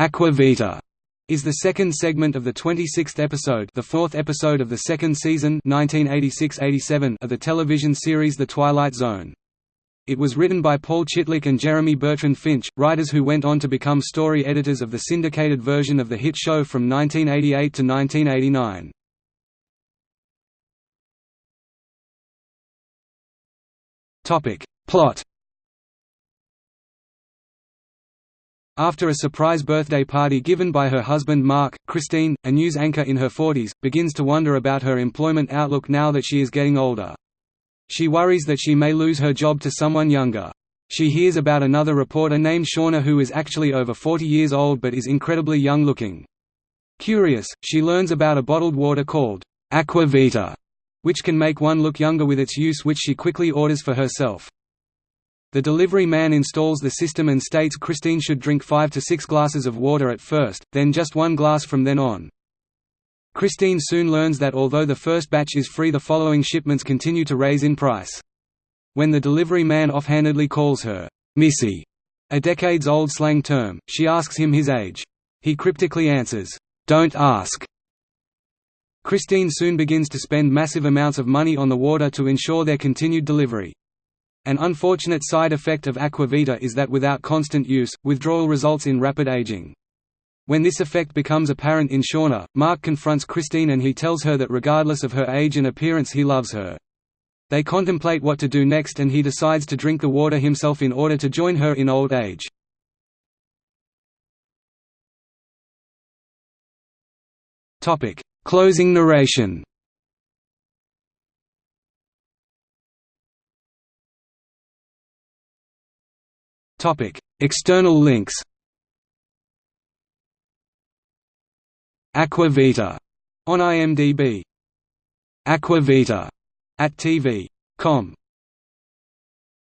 Aqua Vita is the second segment of the 26th episode the fourth episode of the second season 1986–87 of the television series The Twilight Zone. It was written by Paul Chitlik and Jeremy Bertrand Finch, writers who went on to become story editors of the syndicated version of the hit show from 1988 to 1989. Plot After a surprise birthday party given by her husband Mark, Christine, a news anchor in her 40s, begins to wonder about her employment outlook now that she is getting older. She worries that she may lose her job to someone younger. She hears about another reporter named Shauna who is actually over 40 years old but is incredibly young looking. Curious, she learns about a bottled water called Aqua Vita, which can make one look younger with its use which she quickly orders for herself. The delivery man installs the system and states Christine should drink 5 to 6 glasses of water at first, then just one glass from then on. Christine soon learns that although the first batch is free the following shipments continue to raise in price. When the delivery man offhandedly calls her, "'Missy' a decades-old slang term, she asks him his age. He cryptically answers, "'Don't ask'". Christine soon begins to spend massive amounts of money on the water to ensure their continued delivery. An unfortunate side effect of Aqua Vita is that without constant use, withdrawal results in rapid aging. When this effect becomes apparent in Shauna, Mark confronts Christine and he tells her that regardless of her age and appearance he loves her. They contemplate what to do next and he decides to drink the water himself in order to join her in old age. Closing narration External links. Aqua Vita on IMDb. Aqua Vita at TV.com